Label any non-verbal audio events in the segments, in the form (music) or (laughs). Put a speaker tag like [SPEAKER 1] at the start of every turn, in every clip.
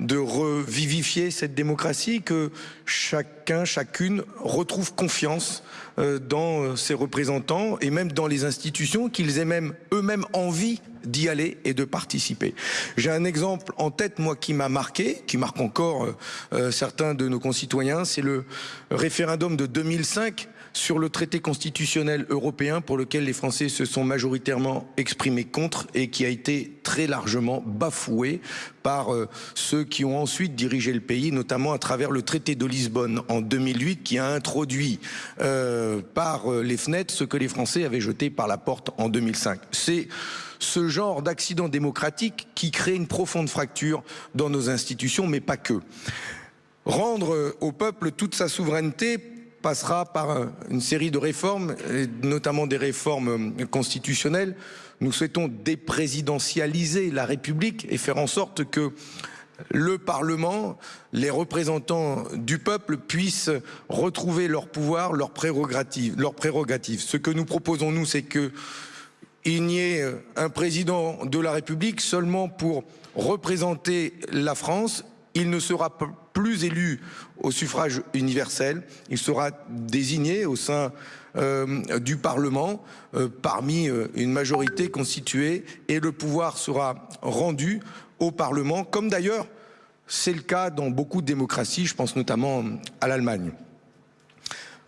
[SPEAKER 1] de revivifier cette démocratie, que chacun, chacune retrouve confiance euh, dans euh, ses représentants et même dans les institutions, qu'ils aient même eux-mêmes envie d'y aller et de participer. J'ai un exemple en tête, moi, qui m'a marqué, qui marque encore euh, certains de nos concitoyens, c'est le référendum de 2005 sur le traité constitutionnel européen pour lequel les Français se sont majoritairement exprimés contre et qui a été très largement bafoué par euh, ceux qui ont ensuite dirigé le pays, notamment à travers le traité de Lisbonne en 2008 qui a introduit euh, par euh, les fenêtres ce que les Français avaient jeté par la porte en 2005. C'est ce genre d'accident démocratique qui crée une profonde fracture dans nos institutions, mais pas que. Rendre au peuple toute sa souveraineté passera par une série de réformes, notamment des réformes constitutionnelles. Nous souhaitons déprésidentialiser la République et faire en sorte que le Parlement, les représentants du peuple puissent retrouver leur pouvoir, leurs prérogatives. Leurs prérogatives. Ce que nous proposons, nous, c'est que il n'y ait un président de la République seulement pour représenter la France. Il ne sera plus élu au suffrage universel. Il sera désigné au sein euh, du Parlement euh, parmi euh, une majorité constituée et le pouvoir sera rendu au Parlement, comme d'ailleurs c'est le cas dans beaucoup de démocraties, je pense notamment à l'Allemagne.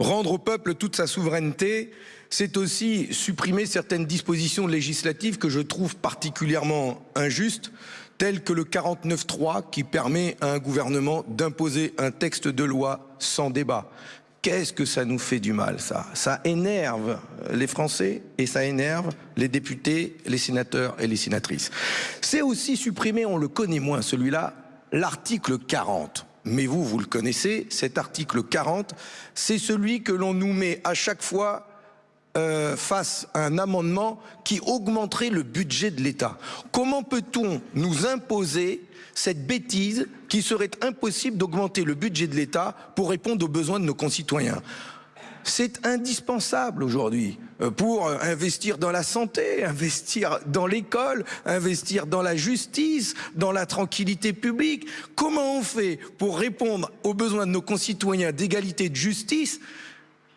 [SPEAKER 1] Rendre au peuple toute sa souveraineté, c'est aussi supprimer certaines dispositions législatives que je trouve particulièrement injustes, tel que le 49.3 qui permet à un gouvernement d'imposer un texte de loi sans débat. Qu'est-ce que ça nous fait du mal, ça? Ça énerve les Français et ça énerve les députés, les sénateurs et les sénatrices. C'est aussi supprimer, on le connaît moins celui-là, l'article 40. Mais vous, vous le connaissez, cet article 40, c'est celui que l'on nous met à chaque fois euh, face à un amendement qui augmenterait le budget de l'État. Comment peut-on nous imposer cette bêtise qui serait impossible d'augmenter le budget de l'État pour répondre aux besoins de nos concitoyens? C'est indispensable aujourd'hui euh, pour investir dans la santé, investir dans l'école, investir dans la justice, dans la tranquillité publique. Comment on fait pour répondre aux besoins de nos concitoyens d'égalité de justice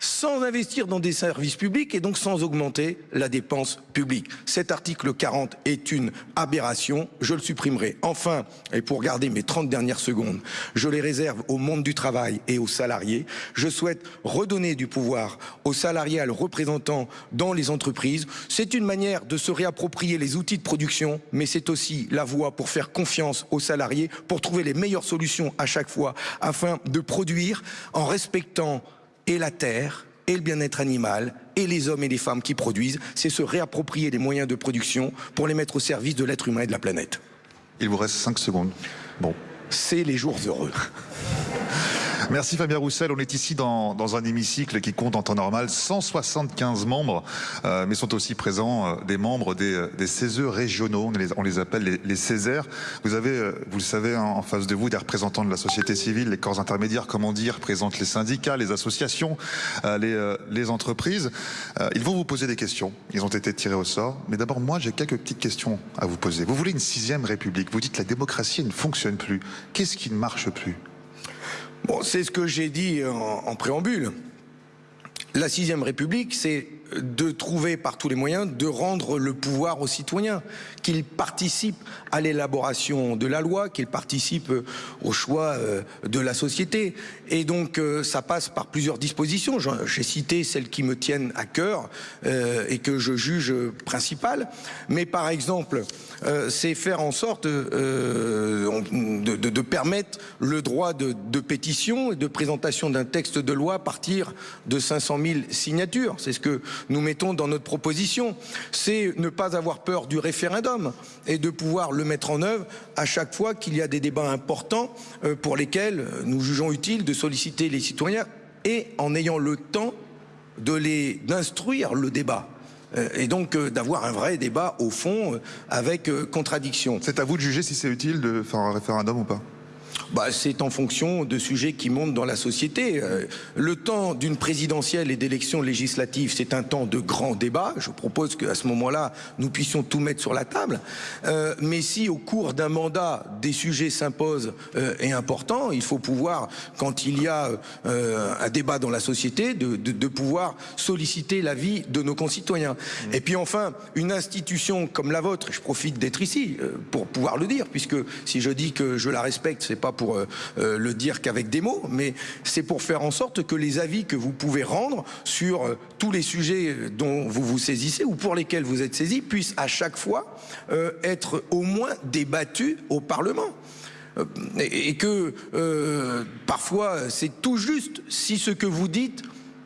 [SPEAKER 1] sans investir dans des services publics et donc sans augmenter la dépense publique. Cet article 40 est une aberration, je le supprimerai. Enfin, et pour garder mes 30 dernières secondes, je les réserve au monde du travail et aux salariés. Je souhaite redonner du pouvoir aux salariés, à représentants dans les entreprises. C'est une manière de se réapproprier les outils de production, mais c'est aussi la voie pour faire confiance aux salariés, pour trouver les meilleures solutions à chaque fois, afin de produire en respectant et la terre, et le bien-être animal, et les hommes et les femmes qui produisent, c'est se réapproprier les moyens de production pour les mettre au service de l'être humain et de la planète.
[SPEAKER 2] Il vous reste 5 secondes. Bon.
[SPEAKER 1] C'est les jours heureux.
[SPEAKER 2] Merci Fabien Roussel. On est ici dans, dans, un hémicycle qui compte en temps normal 175 membres, euh, mais sont aussi présents euh, des membres des, euh, des CESE régionaux. On les, on les appelle les, les, Césaires. Vous avez, euh, vous le savez, en, face de vous, des représentants de la société civile, les corps intermédiaires, comment dire, représentent les syndicats, les associations, euh, les, les, entreprises. ils vont vous poser des questions. Ils ont été tirés au sort. Mais d'abord, moi, j'ai quelques petites questions à vous poser. Vous voulez une sixième république. Vous dites que la démocratie ne fonctionne plus. Qu'est-ce qui ne marche plus?
[SPEAKER 1] C'est ce que j'ai dit en, en préambule. La sixième République, c'est de trouver par tous les moyens de rendre le pouvoir aux citoyens, qu'ils participent à l'élaboration de la loi, qu'ils participent au choix euh, de la société. Et donc euh, ça passe par plusieurs dispositions. J'ai cité celles qui me tiennent à cœur euh, et que je juge principales. Mais par exemple, c'est faire en sorte de, permettre le droit de, de pétition et de présentation d'un texte de loi à partir de 500 000 signatures. C'est ce que nous mettons dans notre proposition. C'est ne pas avoir peur du référendum et de pouvoir le mettre en œuvre à chaque fois qu'il y a des débats importants euh, pour lesquels nous jugeons utile de solliciter les citoyens et en ayant le temps de les d'instruire le débat euh, et donc euh, d'avoir un vrai débat au fond avec contradiction.
[SPEAKER 2] C'est à vous de juger si c'est utile de faire un référendum ou pas
[SPEAKER 1] bah, C'est en fonction de sujets qui montent dans la société. Euh, le temps d'une présidentielle et d'élections législatives, c'est un temps de grand débat. Je propose qu'à ce moment-là, nous puissions tout mettre sur la table. Euh, mais si au cours d'un mandat, des sujets s'imposent euh, et importants, il faut pouvoir, quand il y a un débat dans la société, de, pouvoir solliciter l'avis de nos concitoyens. Et puis enfin, une institution comme la vôtre, je profite d'être ici pour pouvoir le dire, puisque si je dis que je la respecte, c'est pas pour euh, euh, le dire qu'avec des mots, mais c'est pour faire en sorte que les avis que vous pouvez rendre sur euh, tous les sujets dont vous vous saisissez ou pour lesquels vous êtes saisi puissent à chaque fois être au moins débattus au Parlement et que parfois c'est tout juste si ce que vous dites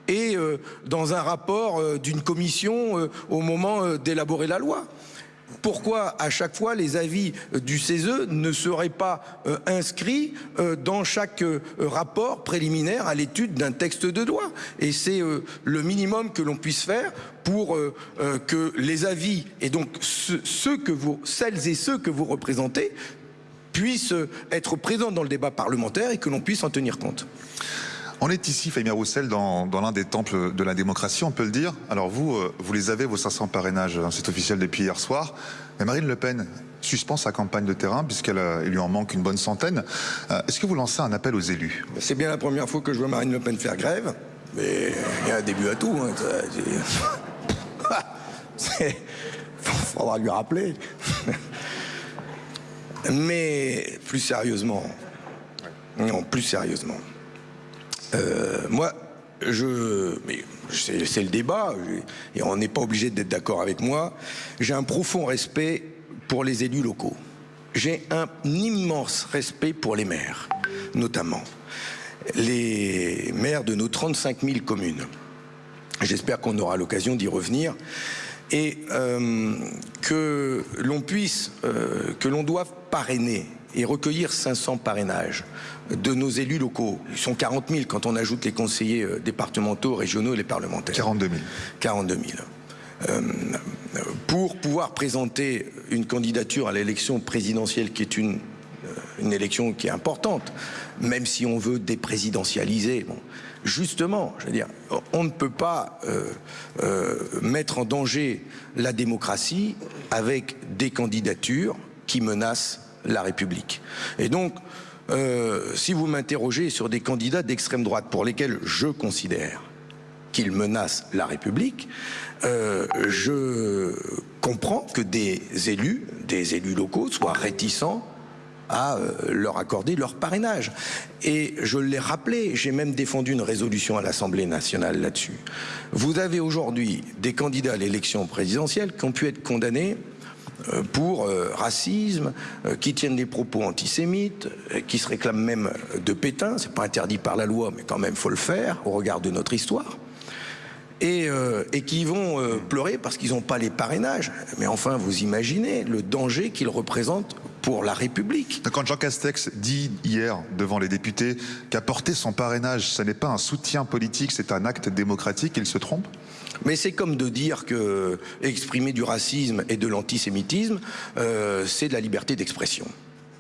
[SPEAKER 1] est dans un rapport d'une commission au moment d'élaborer la loi. Pourquoi à chaque fois les avis du CESE ne seraient pas euh, inscrits euh, dans chaque euh, rapport préliminaire à l'étude d'un texte de loi Et c'est le minimum que l'on puisse faire pour que les avis et donc ceux que vous, celles et ceux que vous représentez puissent être présents dans le débat parlementaire et que l'on puisse en tenir compte.
[SPEAKER 2] On est ici, Fabien Roussel, dans, l'un des temples de la démocratie, on peut le dire. Alors vous, euh, vous les avez, vos 500 parrainages, hein, c'est officiel depuis hier soir. Mais Marine Le Pen suspend sa campagne de terrain puisqu'il lui en manque une bonne centaine. Euh, est-ce que vous lancez un appel aux élus?
[SPEAKER 1] C'est bien la première fois que je vois Marine Le Pen faire grève, mais il y a un début à tout. Hein, Il (laughs) faudra lui rappeler. (laughs) mais plus sérieusement, non, plus sérieusement. Euh, moi, je, mais c'est le débat, et on n'est pas obligé d'être d'accord avec moi. J'ai un profond respect pour les élus locaux. J'ai un immense respect pour les maires, notamment les maires de nos 35 000 communes. J'espère qu'on aura l'occasion d'y revenir et euh, que l'on puisse, euh, que l'on doive parrainer et recueillir 500 parrainages de nos élus locaux. Ils sont 40 000 quand on ajoute les conseillers euh, départementaux, régionaux et les parlementaires.
[SPEAKER 2] 42 000.
[SPEAKER 1] 42 000. Euh, pour pouvoir présenter une candidature à l'élection présidentielle qui est une, euh, une élection qui est importante, même si on veut déprésidentialiser, bon, justement, je veux dire, on ne peut pas euh, euh, mettre en danger la démocratie avec des candidatures qui menacent la République. Et donc, euh, si vous m'interrogez sur des candidats d'extrême droite pour lesquels je considère qu'ils menacent la République, euh, je comprends que des élus, des élus locaux soient réticents à euh, leur accorder leur parrainage. Et je l'ai rappelé, j'ai même défendu une résolution à l'Assemblée nationale là-dessus. Vous avez aujourd'hui des candidats à l'élection présidentielle qui ont pu être condamnés pour euh, racisme, euh, qui tiennent des propos antisémites, euh, qui se réclament même de Pétain. C'est pas interdit par la loi, mais quand même faut le faire au regard de notre histoire. Et, euh, qui vont euh, pleurer parce qu'ils n'ont pas les parrainages. Mais enfin, vous imaginez le danger qu'ils représentent pour la République.
[SPEAKER 2] Quand Jean Castex dit hier devant les députés qu'apporter son parrainage, ce n'est pas un soutien politique, c'est un acte démocratique, il se trompe?
[SPEAKER 1] Mais c'est comme de dire que exprimer du racisme et de l'antisémitisme, euh, c'est de la liberté d'expression.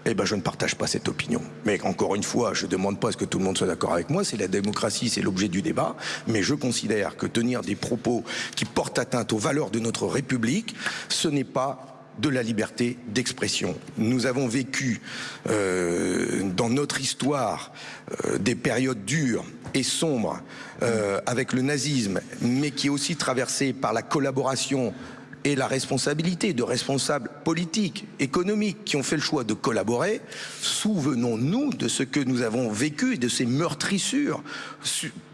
[SPEAKER 1] Eh ben, je ne partage pas cette opinion. Mais encore une fois, je ne demande pas à ce que tout le monde soit d'accord avec moi. C'est la démocratie, c'est l'objet du débat. Mais je considère que tenir des propos qui portent atteinte aux valeurs de notre République, ce n'est pas de la liberté d'expression. Nous avons vécu euh, dans notre histoire euh, des périodes dures et sombres euh, avec le nazisme, mais qui est aussi traversée par la collaboration et la responsabilité de responsables politiques, économiques qui ont fait le choix de collaborer, souvenons-nous de ce que nous avons vécu et de ces meurtrissures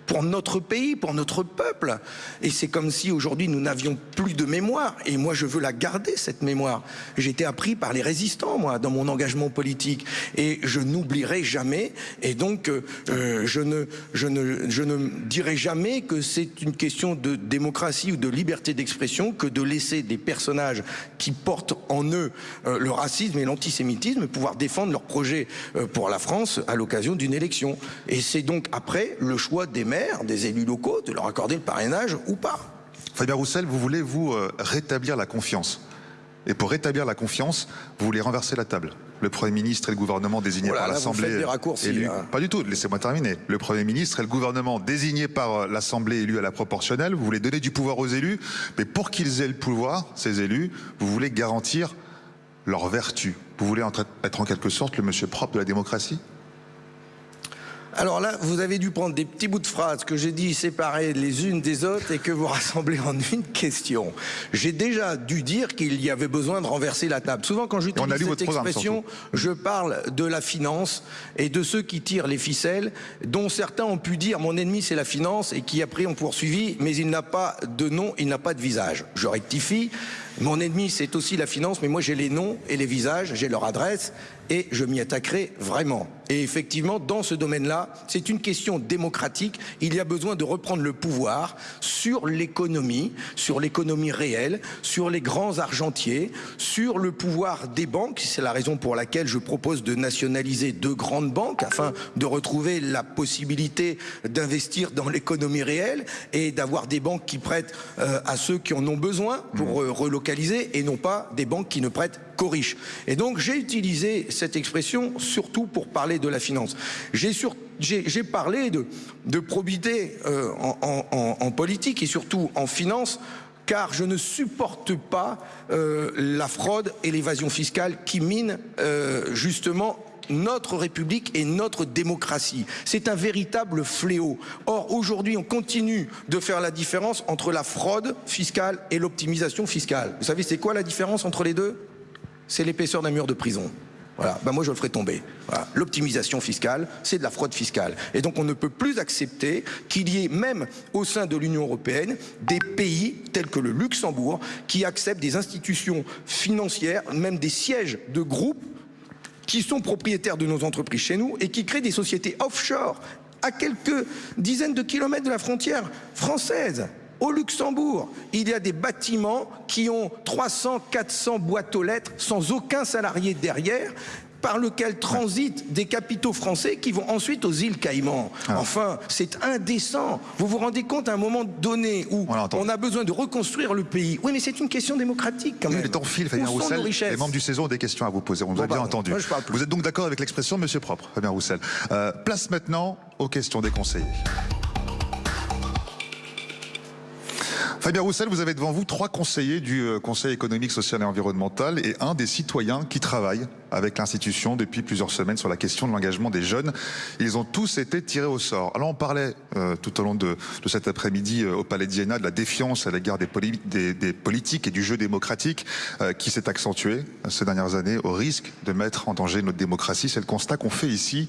[SPEAKER 1] pour notre pays, pour notre peuple. Et c'est comme si aujourd'hui nous n'avions plus de mémoire. Et moi, je veux la garder, cette mémoire. J'ai été appris par les résistants, moi, dans mon engagement politique. Et je n'oublierai jamais. Et donc, euh, je, ne, je, ne, je ne dirai jamais que c'est une question de démocratie ou de liberté d'expression que de laisser des personnages qui portent en eux euh, le racisme et l'antisémitisme pouvoir défendre leurs projets euh, pour la France à l'occasion d'une élection. Et c'est donc après le choix des maires des élus locaux, de leur accorder le parrainage ou pas.
[SPEAKER 2] Fabien Roussel, vous voulez vous rétablir la confiance. Et pour rétablir la confiance, vous voulez renverser la table. le Premier ministre et le gouvernement désignés
[SPEAKER 1] Voilà,
[SPEAKER 2] par l'Assemblée.
[SPEAKER 1] hein.
[SPEAKER 2] Pas du tout, laissez-moi terminer. Le Premier ministre et le gouvernement désignés par euh, l'Assemblée élue à la proportionnelle, vous voulez donner du pouvoir aux élus, mais pour qu'ils aient le pouvoir, ces élus, vous voulez garantir leur vertu. Vous voulez être en quelque sorte le monsieur propre de la démocratie?
[SPEAKER 1] Alors là, vous avez dû prendre des petits bouts de phrases que j'ai dit séparés les unes des autres et que vous (laughs) rassemblez en une question. J'ai déjà dû dire qu'il y avait besoin de renverser la table. Souvent, quand j'utilise cette expression, je parle de la finance et de ceux qui tirent les ficelles, dont certains ont pu dire mon ennemi c'est la finance et qui après ont poursuivi, mais il n'a pas de nom, il n'a pas de visage. Je rectifie. Mon ennemi, c'est aussi la finance, mais moi j'ai les noms et les visages, j'ai leur adresse et je m'y attaquerai vraiment. Et effectivement, dans ce domaine-là, c'est une question démocratique. Il y a besoin de reprendre le pouvoir sur l'économie, sur l'économie réelle, sur les grands argentiers, sur le pouvoir des banques. C'est la raison pour laquelle je propose de nationaliser deux grandes banques afin de retrouver la possibilité d'investir dans l'économie réelle et d'avoir des banques qui prêtent euh, à ceux qui en ont besoin pour euh, relocaliser et non pas des banques qui ne prêtent Et donc j'ai utilisé cette expression surtout pour parler de la finance. J'ai parlé de, probité euh, en politique et surtout en finance car je ne supporte pas euh, la fraude et l'évasion fiscale qui minent euh, justement notre République et notre démocratie. C'est un véritable fléau. Or, aujourd'hui, on continue de faire la différence entre la fraude fiscale et l'optimisation fiscale. Vous savez, c'est quoi la différence entre les deux? C'est l'épaisseur d'un mur de prison. Voilà, ben moi je le ferai tomber. L'optimisation fiscale, c'est de la fraude fiscale. Et donc on ne peut plus accepter qu'il y ait même au sein de l'Union européenne des pays tels que le Luxembourg qui acceptent des institutions financières, même des sièges de groupes qui sont propriétaires de nos entreprises chez nous et qui créent des sociétés offshore à quelques dizaines de kilomètres de la frontière française. Au Luxembourg, il y a des bâtiments qui ont 300, 400 boîtes aux lettres sans aucun salarié derrière par lequel transitent des capitaux français qui vont ensuite aux îles Caïmans. Enfin, c'est indécent. Vous vous rendez compte à un moment donné où
[SPEAKER 2] On
[SPEAKER 1] a besoin de reconstruire le pays. Oui, mais c'est une question démocratique quand
[SPEAKER 2] Oui,
[SPEAKER 1] même.
[SPEAKER 2] les temps filent, Fabien Roussel. Les membres du Saison ont des questions à vous poser. On vous a bien
[SPEAKER 1] pardon.
[SPEAKER 2] entendu.
[SPEAKER 1] Moi.
[SPEAKER 2] Vous êtes donc d'accord avec l'expression Monsieur propre, Fabien Roussel. Euh, place maintenant aux questions des conseillers. Fabien Roussel, vous avez devant vous trois conseillers du euh, Conseil économique, social et environnemental et un des citoyens qui travaillent avec l'institution depuis plusieurs semaines sur la question de l'engagement des jeunes. Ils ont tous été tirés au sort. Alors on parlait euh, tout au long de, de cet après-midi euh, au Palais d'Iéna de la défiance à l'égard des, poli- des- des politiques et du jeu démocratique euh, qui s'est accentué euh, ces dernières années au risque de mettre en danger notre démocratie. C'est le constat qu'ont fait ici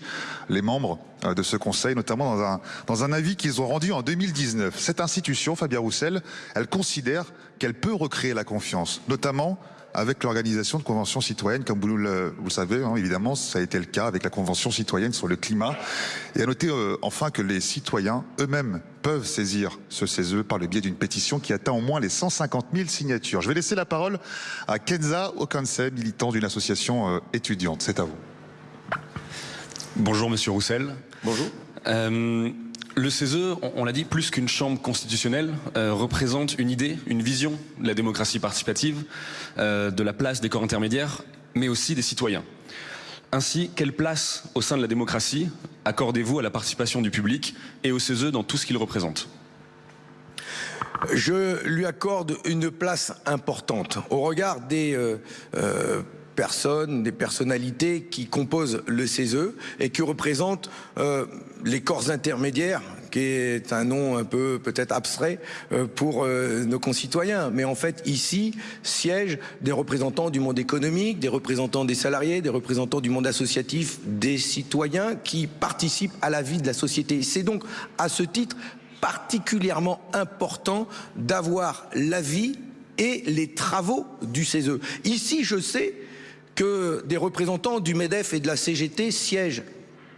[SPEAKER 2] les membres euh, de ce Conseil, notamment dans un, dans un avis qu'ils ont rendu en 2019. Cette institution, Fabien Roussel, elle considère qu'elle peut recréer la confiance, notamment avec l'organisation de conventions citoyennes, comme vous le, vous le savez, hein, évidemment, ça a été le cas avec la convention citoyenne sur le climat. Et à noter euh, enfin que les citoyens eux-mêmes peuvent saisir ce CESE par le biais d'une pétition qui atteint au moins les 150 000 signatures. Je vais laisser la parole à Kenza Okanse, militant d'une association euh, étudiante. C'est à vous.
[SPEAKER 3] Bonjour Monsieur Roussel.
[SPEAKER 1] Bonjour.
[SPEAKER 3] Euh, le CESE, on, l'a dit, plus qu'une chambre constitutionnelle, euh, représente une idée, une vision de la démocratie participative, euh, de la place des corps intermédiaires, mais aussi des citoyens. Ainsi, quelle place au sein de la démocratie accordez-vous à la participation du public et au CESE dans tout ce qu'il représente?
[SPEAKER 1] Je lui accorde une place importante au regard des euh, personnes, des personnalités qui composent le CESE et qui représentent euh, les corps intermédiaires qui est un nom un peu peut-être abstrait euh, pour euh, nos concitoyens. Mais en fait, ici siègent des représentants du monde économique, des représentants des salariés, des représentants du monde associatif, des citoyens qui participent à la vie de la société. C'est donc à ce titre particulièrement important d'avoir l'avis et les travaux du CESE. Ici, je sais que des représentants du MEDEF et de la CGT siègent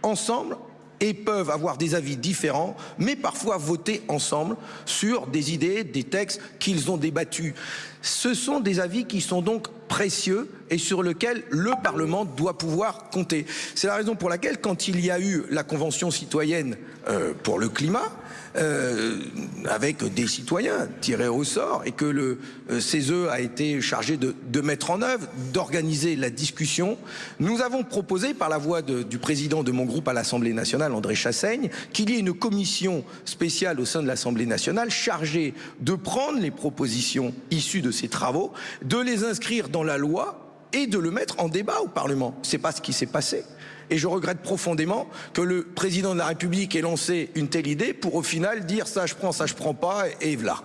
[SPEAKER 1] ensemble et peuvent avoir des avis différents, mais parfois voter ensemble sur des idées, des textes qu'ils ont débattus. Ce sont des avis qui sont donc précieux et sur lesquels le Parlement doit pouvoir compter. C'est la raison pour laquelle, quand il y a eu la Convention citoyenne euh, pour le climat, euh, avec des citoyens tirés au sort et que le euh, CESE a été chargé de, mettre en œuvre, d'organiser la discussion. Nous avons proposé par la voix du président de mon groupe à l'Assemblée nationale, André Chassaigne, qu'il y ait une commission spéciale au sein de l'Assemblée nationale chargée de prendre les propositions issues de ces travaux, de les inscrire dans la loi et de le mettre en débat au Parlement. C'est pas ce qui s'est passé. Et je regrette profondément que le président de la République ait lancé une telle idée pour au final dire ça je prends, ça je prends pas et, voilà.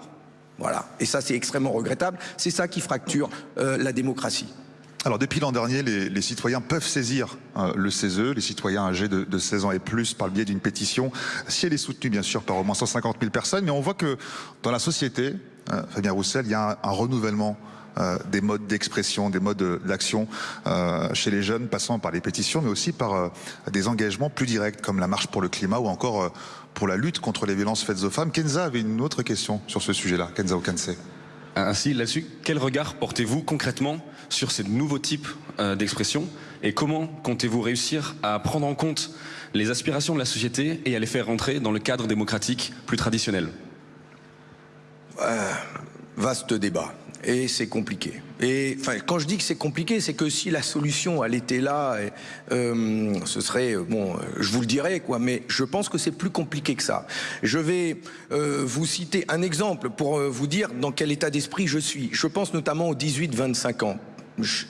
[SPEAKER 1] Voilà. Et ça c'est extrêmement regrettable. C'est ça qui fracture euh, la démocratie.
[SPEAKER 2] Alors depuis l'an dernier, les, citoyens peuvent saisir euh, le CESE, les citoyens âgés de, de, 16 ans et plus, par le biais d'une pétition, si elle est soutenue bien sûr par au moins 150 000 personnes. Mais on voit que dans la société, euh, Fabien Roussel, il y a un, renouvellement des modes d'expression, des modes d'action euh, chez les jeunes, passant par les pétitions, mais aussi par euh, des engagements plus directs, comme la marche pour le climat ou encore euh, pour la lutte contre les violences faites aux femmes. Kenza avait une autre question sur ce sujet-là. Kenza Okanse.
[SPEAKER 3] Ainsi, là-dessus, quel regard portez-vous concrètement sur ces nouveaux types euh, d'expression et comment comptez-vous réussir à prendre en compte les aspirations de la société et à les faire rentrer dans le cadre démocratique plus traditionnel?
[SPEAKER 1] Euh, Vaste débat et c'est compliqué. Et quand je dis que c'est compliqué, c'est que si la solution elle était là, euh, ce serait bon, je vous le dirais quoi. Mais je pense que c'est plus compliqué que ça. Je vais euh, vous citer un exemple pour euh, vous dire dans quel état d'esprit je suis. Je pense notamment aux 18-25 ans,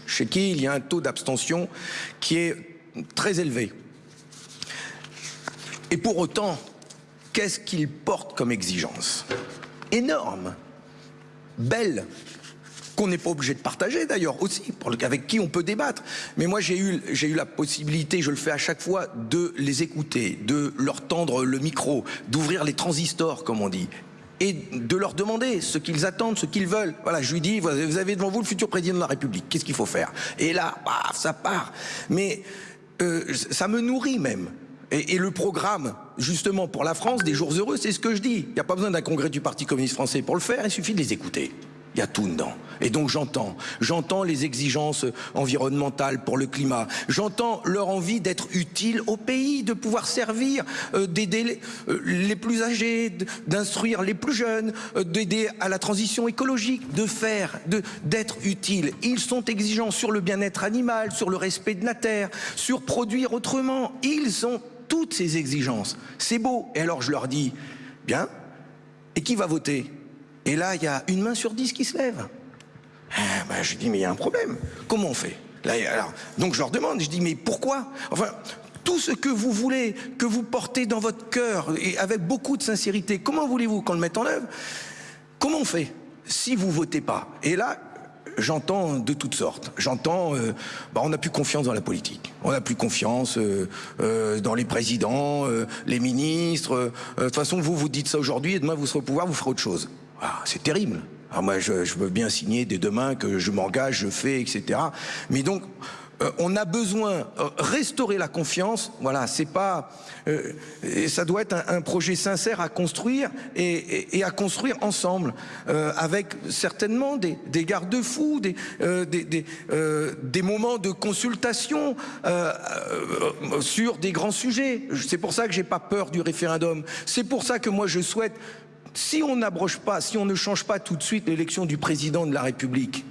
[SPEAKER 1] chez qui il y a un taux d'abstention qui est très élevé. Et pour autant, qu'est-ce qu'ils portent comme exigence? Énorme, belle, qu'on n'est pas obligé de partager d'ailleurs aussi, avec qui on peut débattre. Mais moi j'ai eu, j'ai eu la possibilité, je le fais à chaque fois, de les écouter, de leur tendre le micro, d'ouvrir les transistors comme on dit, et de leur demander ce qu'ils attendent, ce qu'ils veulent. Voilà, je lui dis, vous avez devant vous le futur président de la République, qu'est-ce qu'il faut faire? Et là, bah, ça part. Mais euh, ça me nourrit même. Et, et, le programme, justement, pour la France, des jours heureux, c'est ce que je dis. Il n'y a pas besoin d'un congrès du Parti communiste français pour le faire, il suffit de les écouter. Il y a tout dedans. Et donc j'entends, j'entends les exigences environnementales pour le climat. J'entends leur envie d'être utile au pays, de pouvoir servir, euh, d'aider les, euh, les, plus âgés, d'instruire les plus jeunes, euh, d'aider à la transition écologique, de faire, de d'être utile. Ils sont exigeants sur le bien-être animal, sur le respect de la terre, sur produire autrement. Ils ont toutes ces exigences. C'est beau. Et alors je leur dis, bien, et qui va voter? Et là, il y a une main sur dix qui se lève. Ah, ben, je dis, mais il y a un problème. Comment on fait? Là, alors, Donc je leur demande, je dis, mais pourquoi? Enfin, tout ce que vous voulez, que vous portez dans votre cœur, et avec beaucoup de sincérité, comment voulez-vous qu'on le mette en œuvre? Comment on fait si vous votez pas? Et là, j'entends de toutes sortes. J'entends, euh, bah, on n'a plus confiance dans la politique. On n'a plus confiance euh, euh, dans les présidents, euh, les ministres. De toute façon, vous vous dites ça aujourd'hui et demain vous serez au pouvoir, vous ferez autre chose. Ah, c'est terrible. Alors moi, je, veux bien signer dès demain que je m'engage, je fais, etc. Mais donc, euh, on a besoin euh, restaurer la confiance. Voilà, c'est pas, euh, ça doit être un, projet sincère à construire et, et, et à construire ensemble, euh, avec certainement des, des garde-fous, des, des, moments de consultation sur des grands sujets. C'est pour ça que j'ai pas peur du référendum. C'est pour ça que moi je souhaite si on n'abroge pas, si on ne change pas tout de suite l'élection du président de la République,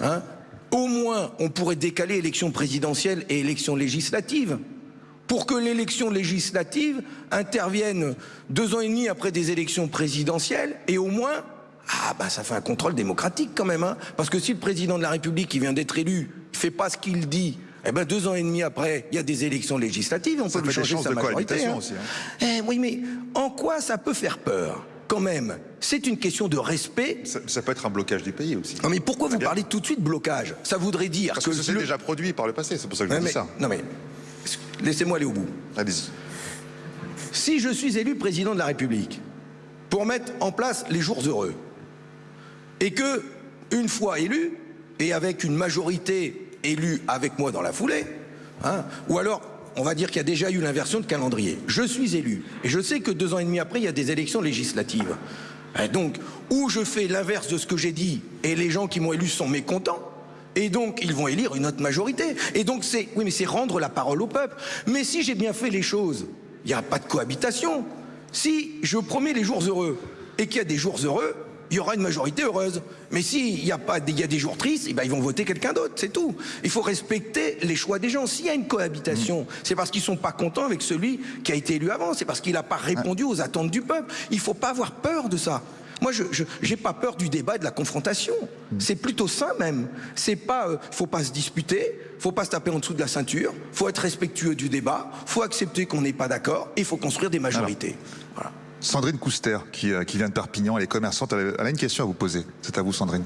[SPEAKER 1] hein, au moins on pourrait décaler élection présidentielle et élection législative pour que l'élection législative intervienne deux ans et demi après des élections présidentielles et au moins ah bah ça fait un contrôle démocratique quand même hein, parce que si le président de la République qui vient d'être élu fait pas ce qu'il dit eh ben deux ans et demi après, il y a des élections législatives, on
[SPEAKER 2] ça
[SPEAKER 1] peut lui changer sa majorité. Hein.
[SPEAKER 2] Aussi, hein.
[SPEAKER 1] Eh, oui, mais en quoi ça peut faire peur? Quand même, c'est une question de respect.
[SPEAKER 2] Ça, ça, peut être un blocage du pays aussi.
[SPEAKER 1] Non mais pourquoi vous parlez tout de suite de blocage? Ça voudrait dire
[SPEAKER 2] Parce que,
[SPEAKER 1] que
[SPEAKER 2] c'est le... déjà produit par le passé, c'est pour ça que je dis ça.
[SPEAKER 1] Non mais, laissez-moi aller au bout.
[SPEAKER 2] Allez-y.
[SPEAKER 1] Si je suis élu président de la République pour mettre en place les jours heureux, et que, une fois élu, et avec une majorité élue avec moi dans la foulée, hein, ou alors on va dire qu'il y a déjà eu l'inversion de calendrier. Je suis élu et je sais que deux ans et demi après, il y a des élections législatives. Et donc, ou je fais l'inverse de ce que j'ai dit et les gens qui m'ont élu sont mécontents, et donc, ils vont élire une autre majorité. Et donc, c'est, oui, mais c'est rendre la parole au peuple. Mais si j'ai bien fait les choses, il n'y a pas de cohabitation. Si je promets les jours heureux et qu'il y a des jours heureux, il y aura une majorité heureuse. Mais s'il y a pas, il y a des jours tristes, eh ben ils vont voter quelqu'un d'autre, c'est tout. Il faut respecter les choix des gens. S'il y a une cohabitation, mmh. c'est parce qu'ils sont pas contents avec celui qui a été élu avant. C'est parce qu'il n'a pas répondu aux attentes du peuple. Il faut pas avoir peur de ça. Moi, je n'ai pas peur du débat et de la confrontation. Mmh. C'est plutôt ça même. C'est pas, euh, faut pas se disputer, faut pas se taper en dessous de la ceinture, faut être respectueux du débat, faut accepter qu'on n'est pas d'accord, et il faut construire des majorités. Voilà.
[SPEAKER 2] Sandrine Couster, qui, euh, qui, vient de Perpignan, elle est commerçante, elle a une question à vous poser. C'est à vous, Sandrine.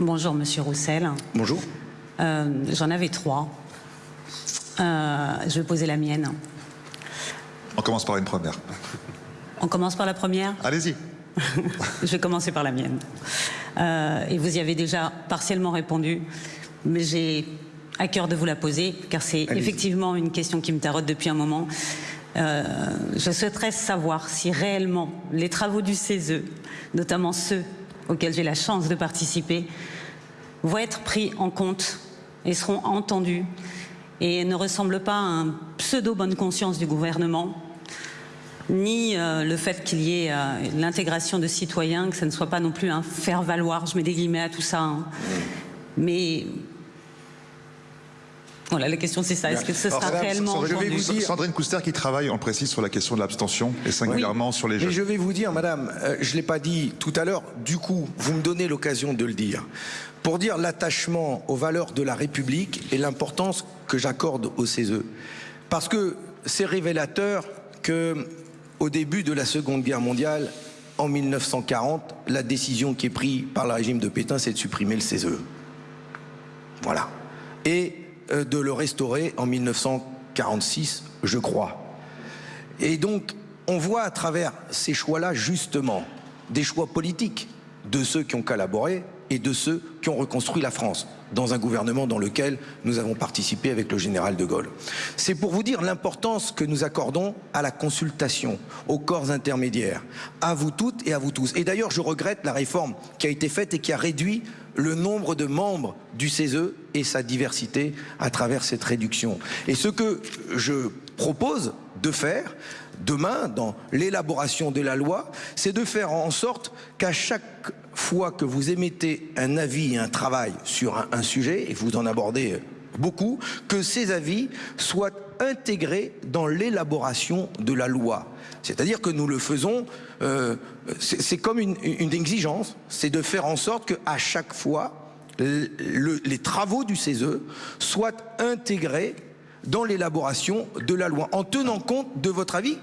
[SPEAKER 4] Bonjour, Monsieur Roussel.
[SPEAKER 1] Bonjour.
[SPEAKER 4] Euh, j'en avais trois. Euh, je vais poser la mienne.
[SPEAKER 2] On commence par une première.
[SPEAKER 4] On commence par la première?
[SPEAKER 2] Allez-y. (laughs)
[SPEAKER 4] je vais commencer par la mienne. et vous y avez déjà partiellement répondu, mais j'ai à cœur de vous la poser, car c'est effectivement une question qui me tarote depuis un moment. Euh, je souhaiterais savoir si réellement les travaux du CESE, notamment ceux auxquels j'ai la chance de participer, vont être pris en compte et seront entendus et ne ressemblent pas à un pseudo bonne conscience du gouvernement, ni euh, le fait qu'il y ait euh, l'intégration de citoyens, que ce ne soit pas non plus un faire valoir, je mets des guillemets à tout ça, hein. mais voilà, la question c'est ça. Est-ce que ce sera réellement
[SPEAKER 2] je vais vous dire... Sandrine Couster qui travaille, on précise, sur la question de l'abstention et singulièrement sur les jeunes.
[SPEAKER 1] Mais je vais vous dire, madame, euh, je ne l'ai pas dit tout à l'heure, du coup, vous me donnez l'occasion de le dire. Pour dire l'attachement aux valeurs de la République et l'importance que j'accorde au CESE. Parce que c'est révélateur que, au début de la Seconde Guerre mondiale, en 1940, la décision qui est prise par le régime de Pétain, c'est de supprimer le CESE. Voilà. Et de le restaurer en 1946, je crois. Et donc, on voit à travers ces choix-là, justement, des choix politiques de ceux qui ont collaboré et de ceux qui ont reconstruit la France dans un gouvernement dans lequel nous avons participé avec le général de Gaulle. C'est pour vous dire l'importance que nous accordons à la consultation, aux corps intermédiaires, à vous toutes et à vous tous. Et d'ailleurs, je regrette la réforme qui a été faite et qui a réduit le nombre de membres du CESE et sa diversité à travers cette réduction. Et ce que je propose de faire demain dans l'élaboration de la loi, c'est de faire en sorte qu'à chaque fois que vous émettez un avis et un travail sur un, sujet, et vous en abordez beaucoup, que ces avis soient intégrés dans l'élaboration de la loi. C'est-à-dire que nous le faisons, euh, c'est comme une, exigence, c'est de faire en sorte qu'à chaque fois, les travaux du CESE soient intégrés dans l'élaboration de la loi, en tenant compte de votre avis,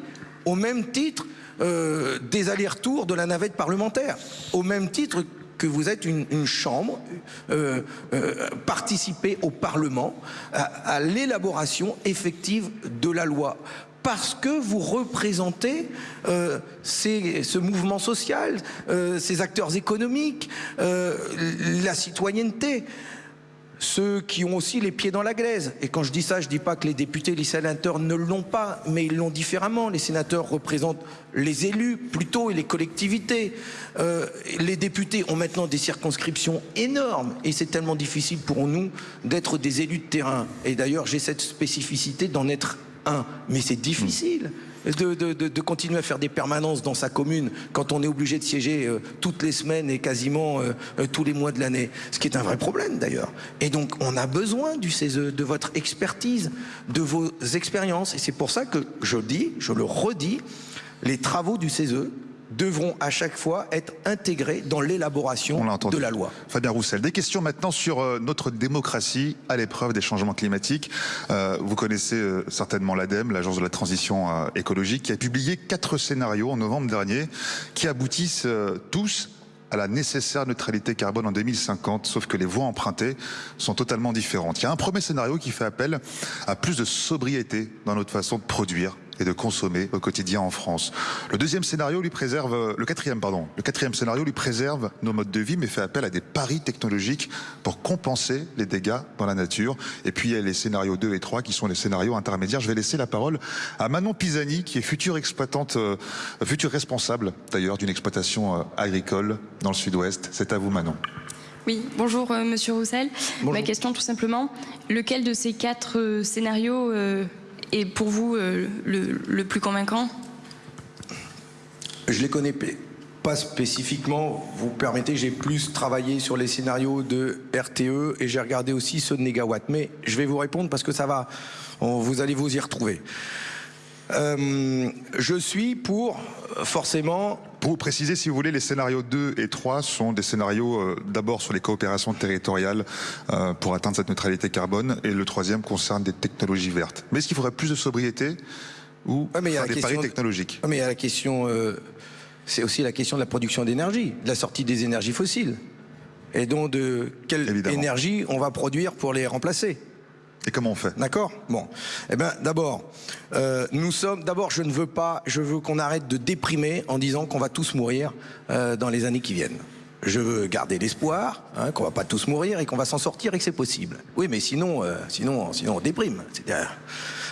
[SPEAKER 1] au même titre euh, des allers-retours de la navette parlementaire, au même titre que vous êtes une, chambre, euh, euh, participer au Parlement à, l'élaboration effective de la loi parce que vous représentez ce mouvement social, ces acteurs économiques, la citoyenneté ceux qui ont aussi les pieds dans la glaise. Et quand je dis ça, je ne dis pas que les députés, les sénateurs ne l'ont pas, mais ils l'ont différemment. Les sénateurs représentent les élus plutôt et les collectivités. Euh, les députés ont maintenant des circonscriptions énormes et c'est tellement difficile pour nous d'être des élus de terrain. Et d'ailleurs, j'ai cette spécificité d'en être Mais c'est difficile de, continuer à faire des permanences dans sa commune quand on est obligé de siéger euh, toutes les semaines et quasiment euh, euh, tous les mois de l'année, ce qui est un vrai problème d'ailleurs. Et donc on a besoin du CESE, de votre expertise, de vos expériences, et c'est pour ça que je dis, je le redis, les travaux du CESE devront à chaque fois être intégrés dans l'élaboration de la loi.
[SPEAKER 2] Fabien Roussel, des questions maintenant sur euh, notre démocratie à l'épreuve des changements climatiques. Euh, vous connaissez euh, certainement l'ADEME, l'Agence de la transition écologique, qui a publié quatre scénarios en novembre dernier qui aboutissent tous à la nécessaire neutralité carbone en 2050, sauf que les voies empruntées sont totalement différentes. Il y a un premier scénario qui fait appel à plus de sobriété dans notre façon de produire et de consommer au quotidien en France. Le deuxième scénario lui préserve, le quatrième pardon, le quatrième scénario lui préserve nos modes de vie mais fait appel à des paris technologiques pour compenser les dégâts dans la nature. Et puis il y a les scénarios 2 et 3 qui sont les scénarios intermédiaires. Je vais laisser la parole à Manon Pisani qui est future exploitante, euh, future responsable d'ailleurs d'une exploitation euh, agricole dans le sud-ouest. C'est à vous Manon.
[SPEAKER 5] Oui, bonjour euh, Monsieur Roussel. Ma question tout simplement, lequel de ces quatre scénarios est pour vous euh, le, plus convaincant?
[SPEAKER 1] Je les connais pas spécifiquement. Vous permettez, j'ai plus travaillé sur les scénarios de RTE et j'ai regardé aussi ceux de Negawatt. Mais je vais vous répondre parce que ça va, vous allez vous y retrouver. Euh, je suis pour forcément...
[SPEAKER 2] Pour vous préciser, si vous voulez, les scénarios 2 et 3 sont des scénarios euh, d'abord sur les coopérations territoriales euh, pour atteindre cette neutralité carbone et le troisième concerne des technologies vertes. Mais est-ce qu'il faudrait plus de sobriété ou des paris technologiques?
[SPEAKER 1] Mais il y a la question, c'est aussi la question de la production d'énergie, de la sortie des énergies fossiles et donc de quelle énergie on va produire pour les remplacer.
[SPEAKER 2] Et comment on fait
[SPEAKER 1] D'accord Bon. Eh bien, d'abord, euh, nous sommes. D'abord, je ne veux pas. Je veux qu'on arrête de déprimer en disant qu'on va tous mourir euh, dans les années qui viennent. Je veux garder l'espoir hein, qu'on va pas tous mourir et qu'on va s'en sortir et que c'est possible. Oui, mais sinon, euh, sinon, sinon, on déprime.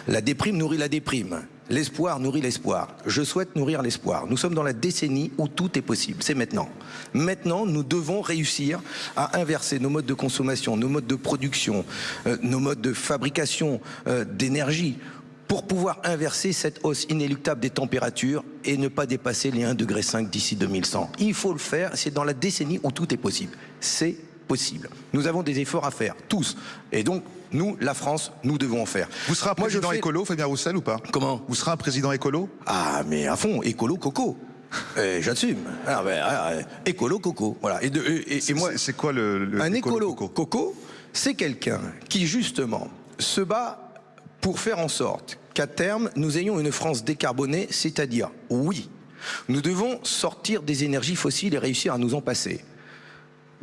[SPEAKER 1] La déprime nourrit la déprime. L'espoir nourrit l'espoir. Je souhaite nourrir l'espoir. Nous sommes dans la décennie où tout est possible. C'est maintenant. Maintenant, nous devons réussir à inverser nos modes de consommation, nos modes de production, euh, nos modes de fabrication euh, d'énergie pour pouvoir inverser cette hausse inéluctable des températures et ne pas dépasser les 1,5 degré d'ici 2100. Il faut le faire, c'est dans la décennie où tout est possible. C'est possible. Nous avons des efforts à faire, tous. Et donc, nous, la France, nous devons en faire.
[SPEAKER 2] Vous serez un président écolo, Fabien Roussel, ou pas?
[SPEAKER 1] Comment?
[SPEAKER 2] Vous serez un président écolo?
[SPEAKER 1] Ah, mais à fond, écolo, coco. (laughs) Eh, j'assume. Ah, ben, ah, ah, écolo coco. Voilà. Et,
[SPEAKER 2] et, moi, c'est quoi le,
[SPEAKER 1] un écolo, coco, C'est quelqu'un qui justement se bat pour faire en sorte qu'à terme nous ayons une France décarbonée, c'est-à-dire oui, nous devons sortir des énergies fossiles et réussir à nous en passer.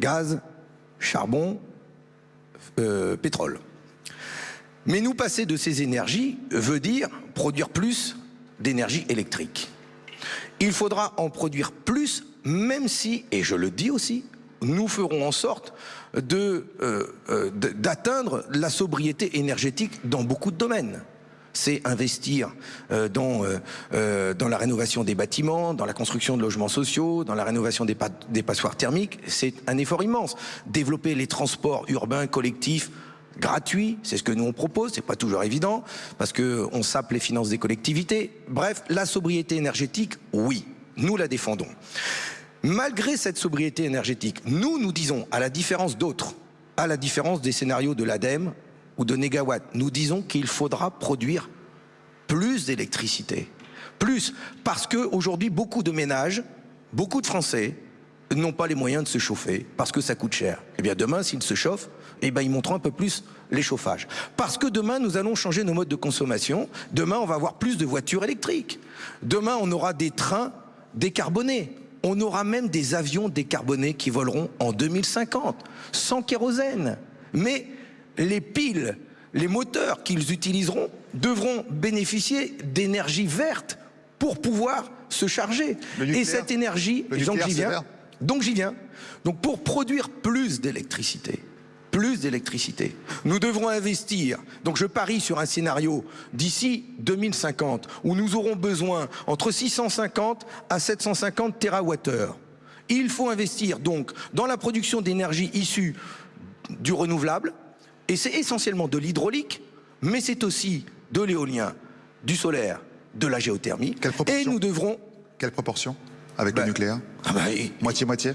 [SPEAKER 1] Gaz, charbon, euh, pétrole. Mais nous passer de ces énergies veut dire produire plus d'énergie électrique. Il faudra en produire plus, même si, et je le dis aussi, nous ferons en sorte euh, euh, d'atteindre la sobriété énergétique dans beaucoup de domaines c'est investir euh, dans, la rénovation des bâtiments, dans la construction de logements sociaux, dans la rénovation des, des passoires thermiques. C'est un effort immense. Développer les transports urbains collectifs gratuit, c'est ce que nous on propose, c'est pas toujours évident, parce que on sape les finances des collectivités. Bref, la sobriété énergétique, oui, nous la défendons. Malgré cette sobriété énergétique, nous nous disons, à la différence d'autres, à la différence des scénarios de l'ADEME ou de Négawatt, nous disons qu'il faudra produire plus d'électricité. Plus, parce qu'aujourd'hui, beaucoup de ménages, beaucoup de Français n'ont pas les moyens de se chauffer parce que ça coûte cher. Eh bien demain, s'ils se chauffent, eh ben, ils monteront un peu plus les chauffages. Parce que demain, nous allons changer nos modes de consommation. Demain, on va avoir plus de voitures électriques. Demain, on aura des trains décarbonés. On aura même des avions décarbonés qui voleront en 2050, sans kérosène. Mais les piles, les moteurs qu'ils utiliseront devront bénéficier d'énergie verte pour pouvoir se charger. Et cette énergie, j'y viens, donc j'y viens. Donc pour produire plus d'électricité, plus d'électricité. Nous devrons investir. Donc je parie sur un scénario d'ici 2050 où nous aurons besoin entre 650 à 750 TWh. Il faut investir donc dans la production d'énergie issue du renouvelable et c'est essentiellement de l'hydraulique, mais c'est aussi de l'éolien, du solaire, de la géothermie.
[SPEAKER 2] et
[SPEAKER 1] nous devrons.
[SPEAKER 2] Quelle proportion? Avec le ben, nucléaire
[SPEAKER 1] ah ben,
[SPEAKER 2] Moitié-moitié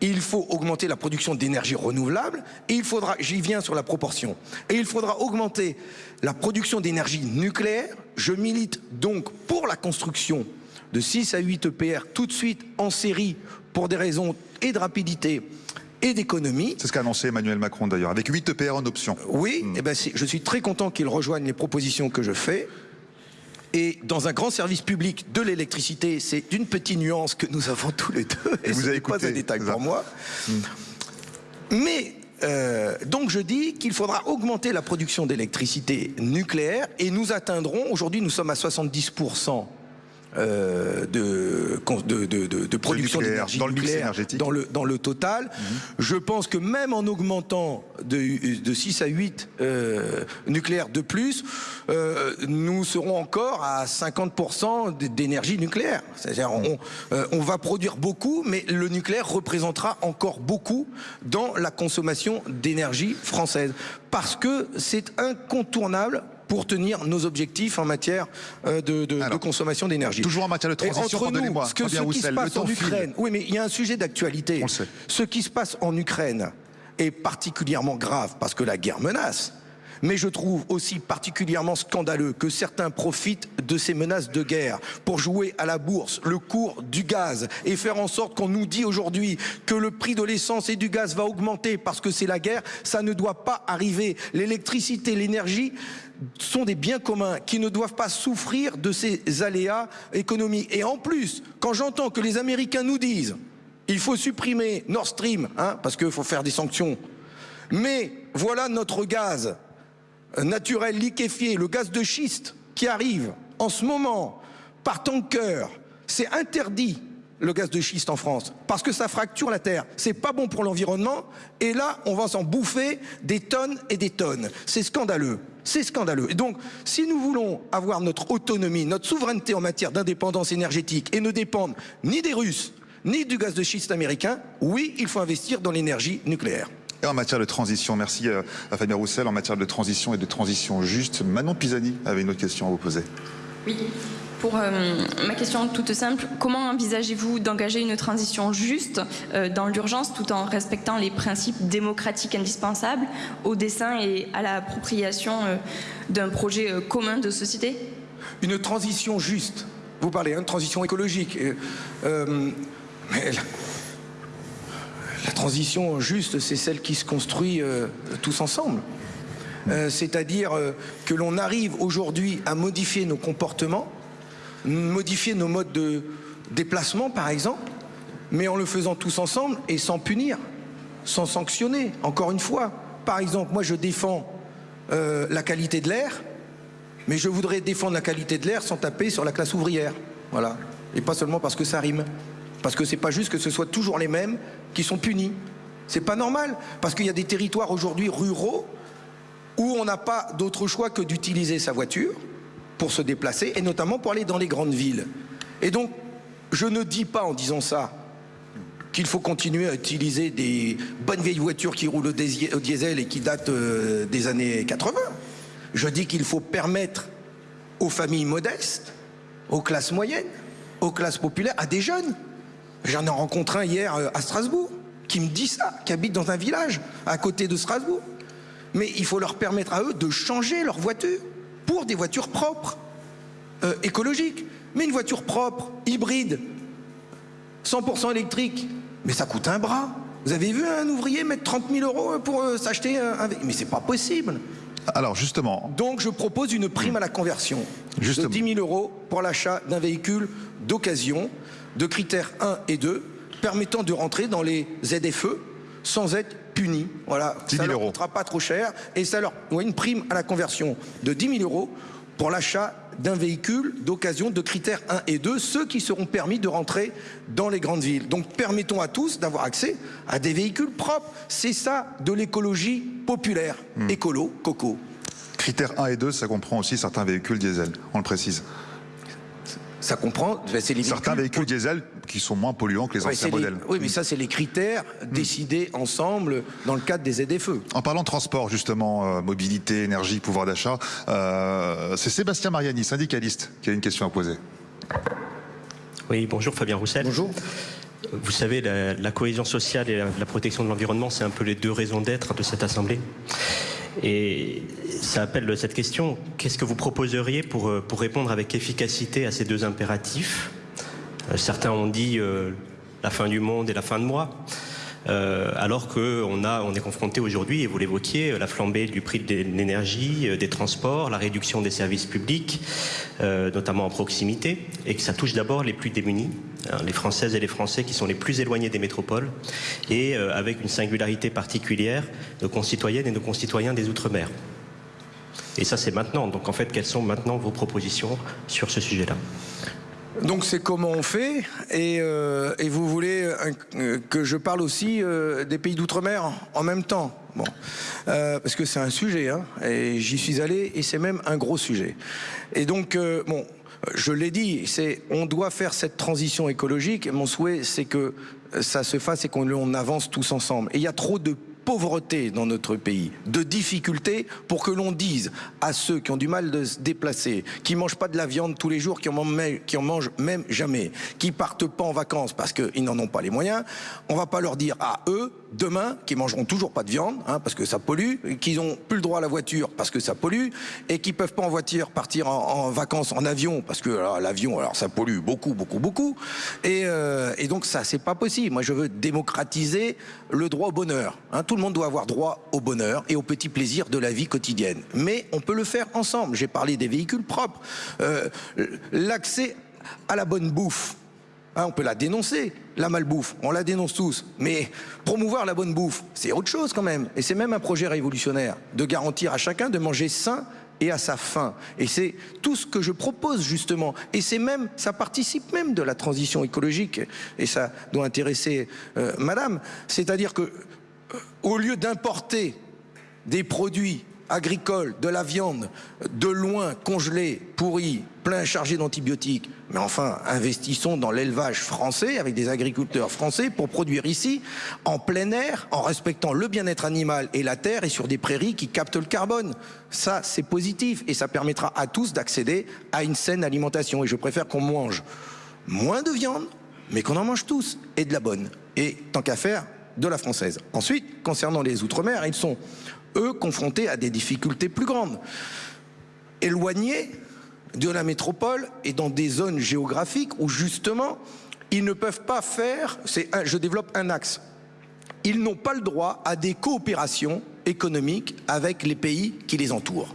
[SPEAKER 1] il faut augmenter la production d'énergie renouvelable et il faudra, j'y viens sur la proportion, et il faudra augmenter la production d'énergie nucléaire. Je milite donc pour la construction de 6 à 8 EPR tout de suite en série pour des raisons et de rapidité et d'économie.
[SPEAKER 2] C'est ce qu'a annoncé Emmanuel Macron d'ailleurs, avec 8 EPR en option.
[SPEAKER 1] Oui, hmm. et eh ben je suis très content qu'il rejoigne les propositions que je fais. Et dans un grand service public de l'électricité, c'est une petite nuance que nous avons tous les deux. Et,
[SPEAKER 2] vous avez
[SPEAKER 1] pas un détail pour moi. Hmm. Mais euh, donc je dis qu'il faudra augmenter la production d'électricité nucléaire et nous atteindrons, aujourd'hui nous sommes à 70% euh, de, de, de, de, production d'énergie
[SPEAKER 2] dans
[SPEAKER 1] nucléaire
[SPEAKER 2] le
[SPEAKER 1] dans le, dans le total. Mhm. Je pense que même en augmentant de, de 6 à 8 euh, nucléaires de plus, euh, nous serons encore à 50% d'énergie nucléaire. C'est-à-dire on, euh, on va produire beaucoup, mais le nucléaire représentera encore beaucoup dans la consommation d'énergie française. Parce que c'est incontournable pour tenir nos objectifs en matière euh, de, de, de consommation d'énergie.
[SPEAKER 2] Toujours en matière de transition,
[SPEAKER 1] pardonnez-moi. Ce, que, ce qui se passe en Ukraine, oui, mais il y a un sujet d'actualité. Ce qui se passe en Ukraine est particulièrement grave parce que la guerre menace. Mais je trouve aussi particulièrement scandaleux que certains profitent de ces menaces de guerre pour jouer à la bourse le cours du gaz et faire en sorte qu'on nous dit aujourd'hui que le prix de l'essence et du gaz va augmenter parce que c'est la guerre. Ça ne doit pas arriver. L'électricité, l'énergie sont des biens communs qui ne doivent pas souffrir de ces aléas économiques. Et en plus, quand j'entends que les Américains nous disent il faut supprimer Nord Stream, hein, parce qu'il faut faire des sanctions, mais voilà notre gaz naturel liquéfié, le gaz de schiste qui arrive en ce moment par tanker, c'est interdit le gaz de schiste en France parce que ça fracture la terre. C'est pas bon pour l'environnement et là on va s'en bouffer des tonnes et des tonnes. C'est scandaleux. C'est scandaleux. Et donc, si nous voulons avoir notre autonomie, notre souveraineté en matière d'indépendance énergétique et ne dépendre ni des Russes, ni du gaz de schiste américain, oui, il faut investir dans l'énergie nucléaire.
[SPEAKER 2] Et en matière de transition, merci euh, à Fabien Roussel, en matière de transition et de transition juste, Manon Pisani avait une autre question à vous poser.
[SPEAKER 5] Oui, pour euh, ma question toute simple, comment envisagez-vous d'engager une transition juste euh, dans l'urgence tout en respectant les principes démocratiques indispensables au dessin et à l'appropriation d'un projet commun de société?
[SPEAKER 1] Une transition juste, vous parlez, hein, transition écologique. mais la transition juste, c'est celle qui se construit euh, tous ensemble. Euh, c'est-à-dire euh, que l'on arrive aujourd'hui à modifier nos comportements, modifier nos modes de déplacement par exemple, mais en le faisant tous ensemble et sans punir, sans sanctionner, encore une fois. Par exemple, moi je défends la qualité de l'air, mais je voudrais défendre la qualité de l'air sans taper sur la classe ouvrière. Voilà. Et pas seulement parce que ça rime. Parce que c'est pas juste que ce soit toujours les mêmes qui sont punis. C'est pas normal. Parce qu'il y a des territoires aujourd'hui ruraux où on n'a pas d'autre choix que d'utiliser sa voiture pour se déplacer et notamment pour aller dans les grandes villes. Et donc, je ne dis pas en disant ça qu'il faut continuer à utiliser des bonnes vieilles voitures qui roulent au diesel et qui datent euh, des années 80. Je dis qu'il faut permettre aux familles modestes, aux classes moyennes, aux classes populaires, à des jeunes J'en ai rencontré un hier euh, à Strasbourg qui me dit ça, qui habite dans un village à côté de Strasbourg. Mais il faut leur permettre à eux de changer leur voiture pour des voitures propres, euh, écologiques. Mais une voiture propre, hybride, 100% électrique, mais ça coûte un bras. Vous avez vu un ouvrier mettre 30 000 euros pour euh, s'acheter un, Mais c'est pas possible.
[SPEAKER 2] Alors justement.
[SPEAKER 1] Donc je propose une prime à la conversion de 10 000 euros pour l'achat d'un véhicule d'occasion de critères 1 et 2 permettant de rentrer dans les ZFE sans être puni. Voilà, ça leur coûtera pas trop cher et ça leur une prime à la conversion de 10 000 euros pour l'achat d'un véhicule d'occasion de critères 1 et 2, ceux qui seront permis de rentrer dans les grandes villes. Donc permettons à tous d'avoir accès à des véhicules propres. C'est ça de l'écologie populaire. Hmm. Écolo, coco.
[SPEAKER 2] Critères 1 et 2, ça comprend aussi certains véhicules diesel, on le précise
[SPEAKER 1] ça comprend.
[SPEAKER 2] Certains véhicules diesel qui sont moins polluants que les anciens modèles.
[SPEAKER 1] oui, mais ça, c'est les critères hmm. décidés ensemble dans le cadre des ZFE.
[SPEAKER 2] En parlant de transport, justement, euh, mobilité, énergie, pouvoir d'achat, euh, c'est Sébastien Mariani, syndicaliste, qui a une question à poser.
[SPEAKER 6] Oui, bonjour Fabien Roussel.
[SPEAKER 1] Bonjour.
[SPEAKER 6] Vous savez, la, cohésion sociale et la protection de l'environnement, c'est un peu les deux raisons d'être de cette Assemblée. Et ça appelle cette question, qu'est-ce que vous proposeriez pour, euh, pour répondre avec efficacité à ces deux impératifs Certains ont dit euh, la fin du monde et la fin de moi. euh, alors qu'on on est confronté aujourd'hui, et vous l'évoquiez, la flambée du prix de l'énergie, des transports, la réduction des services publics, notamment en proximité, et que ça touche d'abord les plus démunis, hein, les Françaises et les Français qui sont les plus éloignés des métropoles, et avec une singularité particulière, nos concitoyennes et nos concitoyens des Outre-mer. Et ça, c'est maintenant. Donc, en fait, quelles sont maintenant vos propositions sur ce sujet-là?
[SPEAKER 1] Donc c'est comment on fait et, euh, vous voulez euh, que je parle aussi euh, des pays d'outre-mer en même temps? Bon, parce que c'est un sujet, hein, et j'y suis allé, et c'est même un gros sujet. Et donc, bon, je l'ai dit, c'est on doit faire cette transition écologique. Mon souhait, c'est que ça se fasse et qu'on avance tous ensemble. Et il y a trop de pauvreté dans notre pays, de difficultés pour que l'on dise à ceux qui ont du mal de se déplacer, qui mangent pas de la viande tous les jours, qui en, mangent, même jamais, qui partent pas en vacances parce qu'ils n'en ont pas les moyens, on va pas leur dire à eux demain qui mangeront toujours pas de viande hein, parce que ça pollue, qu'ils ont plus le droit à la voiture parce que ça pollue et qui peuvent pas en voiture partir en, vacances en avion parce que l'avion alors ça pollue beaucoup beaucoup beaucoup et, euh, et donc ça c'est pas possible. Moi je veux démocratiser le droit au bonheur. Hein. Tout le monde doit avoir droit au bonheur et aux petits plaisirs de la vie quotidienne. Mais on peut le faire ensemble. J'ai parlé des véhicules propres, euh, l'accès à la bonne bouffe. Hein, on peut la dénoncer, la malbouffe, on la dénonce tous. Mais promouvoir la bonne bouffe, c'est autre chose quand même. Et c'est même un projet révolutionnaire, de garantir à chacun de manger sain et à sa faim. Et c'est tout ce que je propose justement. Et c'est même, ça participe même de la transition écologique. Et ça doit intéresser euh, Madame. C'est-à-dire que, au lieu d'importer des produits agricole, de la viande, de loin, congelée, pourrie, plein chargé d'antibiotiques. Mais enfin, investissons dans l'élevage français avec des agriculteurs français pour produire ici, en plein air, en respectant le bien-être animal et la terre et sur des prairies qui captent le carbone. Ça, c'est positif et ça permettra à tous d'accéder à une saine alimentation. Et je préfère qu'on mange moins de viande, mais qu'on en mange tous et de la bonne. Et tant qu'à faire, de la française. Ensuite, concernant les Outre-mer, ils sont eux, confrontés à des difficultés plus grandes. Éloignés de la métropole et dans des zones géographiques où justement, ils ne peuvent pas faire, je développe un axe, ils n'ont pas le droit à des coopérations économiques avec les pays qui les entourent.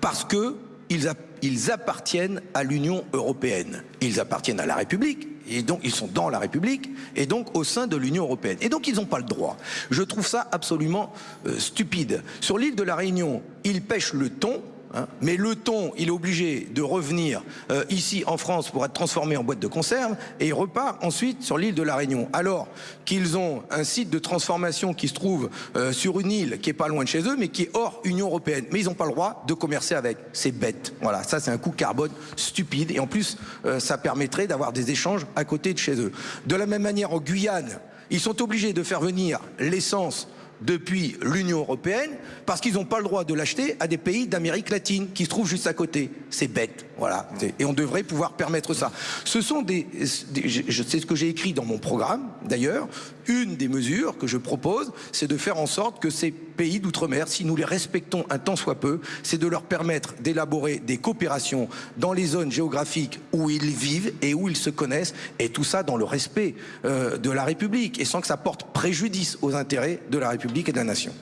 [SPEAKER 1] Parce que ils appartiennent à l'Union européenne. Ils appartiennent à la République, et donc ils sont dans la République, et donc au sein de l'Union européenne. Et donc ils n'ont pas le droit. Je trouve ça absolument euh, stupide. Sur l'île de la Réunion, ils pêchent le thon, Hein. mais le thon, il est obligé de revenir euh, ici en France pour être transformé en boîte de conserve et il repart ensuite sur l'île de la Réunion. Alors qu'ils ont un site de transformation qui se trouve euh, sur une île qui est pas loin de chez eux, mais qui est hors Union européenne. Mais ils n'ont pas le droit de commercer avec. C'est bête. Voilà, ça c'est un coût carbone stupide et en plus euh, ça permettrait d'avoir des échanges à côté de chez eux. De la même manière en Guyane, ils sont obligés de faire venir l'essence depuis l'Union européenne parce qu'ils n'ont pas le droit de l'acheter à des pays d'Amérique latine qui se trouvent juste à côté. C'est bête, voilà. Et on devrait pouvoir permettre ça. Ce sont des, je sais ce que j'ai écrit dans mon programme d'ailleurs. Une des mesures que je propose, c'est de faire en sorte que ces pays d'outre-mer, si nous les respectons un tant soit peu, c'est de leur permettre d'élaborer des coopérations dans les zones géographiques où ils vivent et où ils se connaissent, et tout ça dans le respect euh, de la République et sans que ça porte préjudice aux intérêts de la République et de la nation.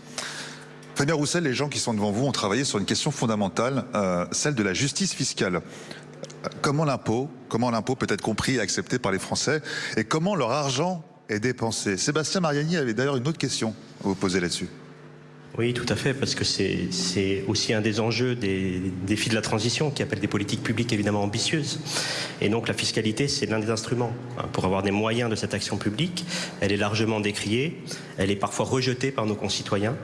[SPEAKER 2] Fabien Roussel, les gens qui sont devant vous ont travaillé sur une question fondamentale, euh, celle de la justice fiscale. Comment l'impôt, comment l'impôt peut être compris et accepté par les Français, et comment leur argent est dépensé Sébastien Mariani avait d'ailleurs une autre question à vous poser là-dessus.
[SPEAKER 6] Oui, tout à fait, parce que c'est aussi un des enjeux des défis de la transition qui appelle des politiques publiques évidemment ambitieuses. Et donc la fiscalité, c'est l'un des instruments hein, pour avoir des moyens de cette action publique. Elle est largement décriée, elle est parfois rejetée par nos concitoyens.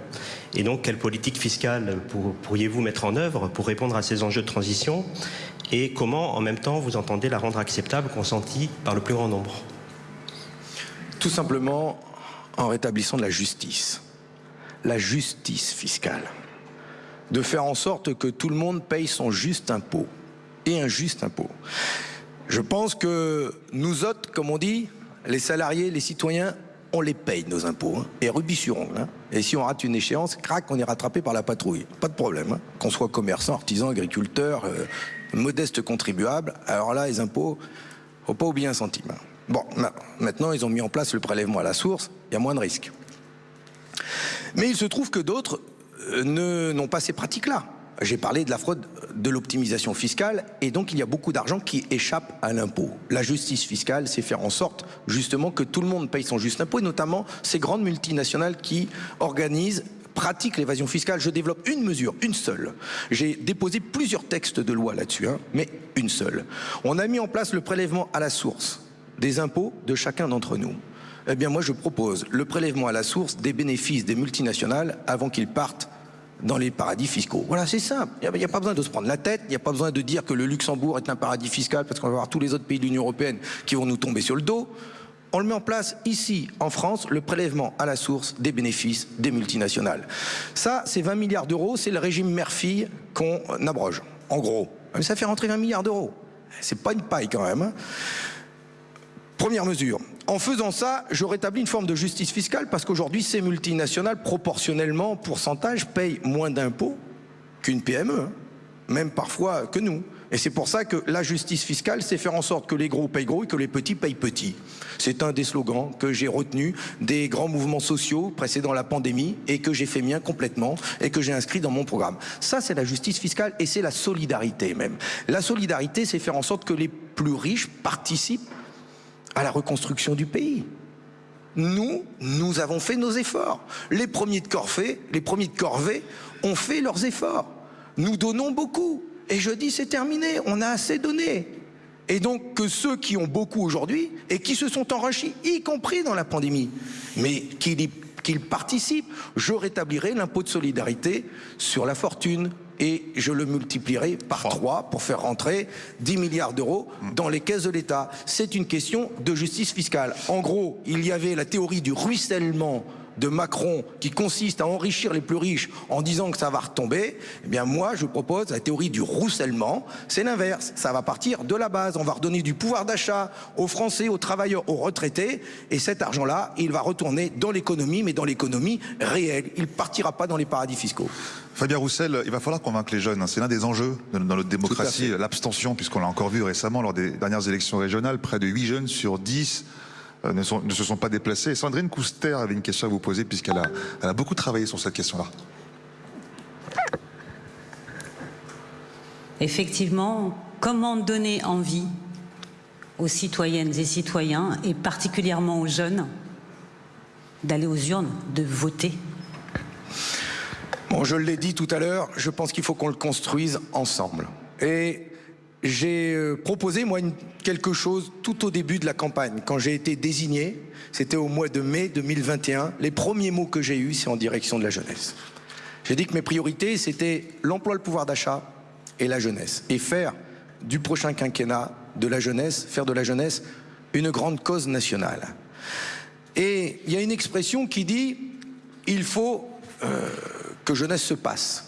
[SPEAKER 6] Et donc, quelle politique fiscale pourriez-vous mettre en œuvre pour répondre à ces enjeux de transition? Et comment, en même temps, vous entendez la rendre acceptable, consentie par le plus grand nombre?
[SPEAKER 1] Tout simplement en rétablissant de la justice la justice fiscale. De faire en sorte que tout le monde paye son juste impôt et un juste impôt. Je pense que nous autres, comme on dit, les salariés, les citoyens, on les paye nos impôts, hein, et rubis sur hein. Et si on rate une échéance, crac, on est rattrapé par la patrouille. Pas de problème. Hein. Qu'on soit commerçant, artisan, agriculteur, euh, modeste contribuable, alors là, les impôts, faut pas oublier un centime. Bon, maintenant, ils ont mis en place le prélèvement à la source, il y a moins de risques. Mais il se trouve que d'autres euh, n'ont pas ces pratiques-là. J'ai parlé de la fraude, de l'optimisation fiscale, et donc il y a beaucoup d'argent qui échappe à l'impôt. La justice fiscale, c'est faire en sorte justement que tout le monde paye son juste impôt, et notamment ces grandes multinationales qui organisent pratiquent l'évasion fiscale. Je développe une mesure, une seule. J'ai déposé plusieurs textes de loi là-dessus, hein, mais une seule. On a mis en place le prélèvement à la source des impôts de chacun d'entre nous. Eh bien moi je propose le prélèvement à la source des bénéfices des multinationales avant qu'ils partent dans les paradis fiscaux. Voilà, c'est simple. Il n'y a, pas besoin de se prendre la tête, il n'y a pas besoin de dire que le Luxembourg est un paradis fiscal parce qu'on va avoir tous les autres pays de l'Union européenne qui vont nous tomber sur le dos. On le met en place ici, en France, le prélèvement à la source des bénéfices des multinationales. Ça, c'est 20 milliards d'euros, c'est le régime mère-fille qu'on abroge, en gros. Mais ça fait rentrer 20 milliards d'euros. C'est pas une paille quand même. Première mesure. En faisant ça, je rétablis une forme de justice fiscale parce qu'aujourd'hui, ces multinationales, proportionnellement, pourcentage, payent moins d'impôts qu'une PME, hein. même parfois que nous. Et c'est pour ça que la justice fiscale, c'est faire en sorte que les gros payent gros et que les petits payent petits. C'est un des slogans que j'ai retenu des grands mouvements sociaux précédant la pandémie et que j'ai fait mien complètement et que j'ai inscrit dans mon programme. Ça, c'est la justice fiscale et c'est la solidarité même. La solidarité, c'est faire en sorte que les plus riches participent à la reconstruction du pays. Nous, nous avons fait nos efforts. Les premiers de Corvée, les premiers de Corvée ont fait leurs efforts. Nous donnons beaucoup. Et je dis c'est terminé, on a assez donné. Et donc que ceux qui ont beaucoup aujourd'hui et qui se sont enrichis, y compris dans la pandémie, mais qu'ils participent, je rétablirai l'impôt de solidarité sur la fortune, et je le multiplierai par trois pour faire rentrer 10 milliards d'euros dans les caisses de l'État. C'est une question de justice fiscale. En gros, il y avait la théorie du ruissellement de Macron qui consiste à enrichir les plus riches en disant que ça va retomber, eh bien moi je propose la théorie du roussellement, c'est l'inverse, ça va partir de la base, on va redonner du pouvoir d'achat aux Français, aux travailleurs, aux retraités, et cet argent-là, il va retourner dans l'économie, mais dans l'économie réelle, il ne partira pas dans les paradis fiscaux.
[SPEAKER 2] Fabien Roussel, il va falloir convaincre les jeunes. C'est l'un des enjeux dans notre démocratie, l'abstention, puisqu'on l'a encore vu récemment lors des dernières élections régionales. Près de 8 jeunes sur 10 euh, ne, se sont pas déplacés. Sandrine Couster avait une question à vous poser, puisqu'elle a, a beaucoup travaillé sur cette question-là.
[SPEAKER 4] Effectivement, comment donner envie aux citoyennes et citoyens, et particulièrement aux jeunes, d'aller aux urnes, de voter?
[SPEAKER 1] Bon, je l'ai dit tout à l'heure, je pense qu'il faut qu'on le construise ensemble. Et j'ai euh, proposé, moi, quelque chose tout au début de la campagne. Quand j'ai été désigné, c'était au mois de mai 2021, les premiers mots que j'ai eus, c'est en direction de la jeunesse. J'ai dit que mes priorités, c'était l'emploi, le pouvoir d'achat et la jeunesse. Et faire du prochain quinquennat de la jeunesse, faire de la jeunesse une grande cause nationale. Et il y a une expression qui dit, il faut... Euh, que jeunesse se passe.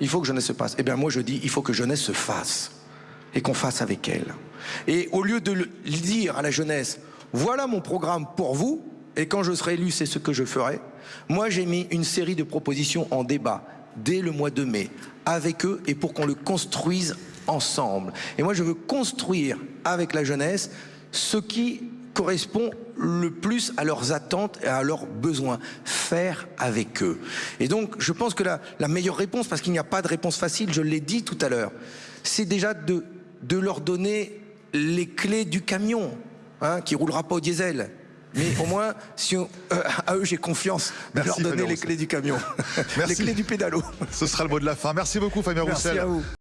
[SPEAKER 1] Il faut que jeunesse se passe. Eh bien moi je dis, il faut que jeunesse se fasse. Et qu'on fasse avec elle. Et au lieu de dire à la jeunesse, voilà mon programme pour vous, et quand je serai élu, c'est ce que je ferai. Moi, j'ai mis une série de propositions en débat dès le mois de mai avec eux et pour qu'on le construise ensemble. Et moi, je veux construire avec la jeunesse ce qui correspond le plus à leurs attentes et à leurs besoins. Faire avec eux. Et donc, je pense que la meilleure réponse, parce qu'il n'y a pas de réponse facile, je l'ai dit tout à l'heure, c'est déjà de, de leur donner les clés du camion, hein, qui roulera pas au diesel. Mais au moins, si on, euh, à eux, j'ai confiance de leur donner les clés du camion, les clés du pédalo.
[SPEAKER 2] Ce sera le mot de la fin. Merci beaucoup, Fabien
[SPEAKER 1] Merci
[SPEAKER 2] Roussel.
[SPEAKER 1] À vous.